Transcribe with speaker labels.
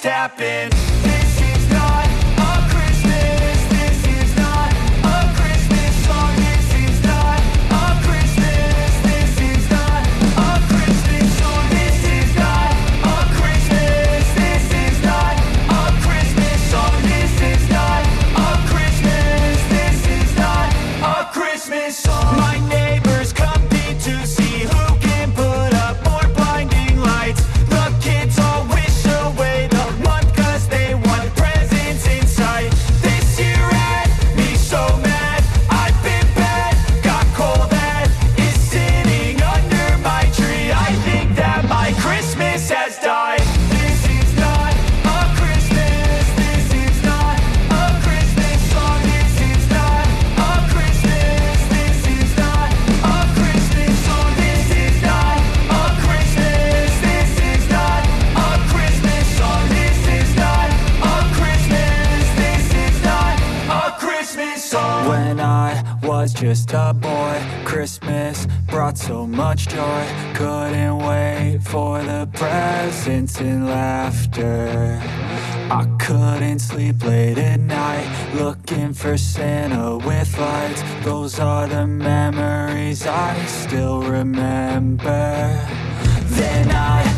Speaker 1: just happen This is not a Christmas. This is not a Christmas song. This is not a Christmas. This is not a Christmas song. This is not a Christmas. This is not a Christmas song. This is not a Christmas. This is not a Christmas song. Was just a boy. Christmas brought so much joy. Couldn't wait for the presents and laughter. I couldn't sleep late at night Looking for Santa with lights. Those are the memories I still remember. Then I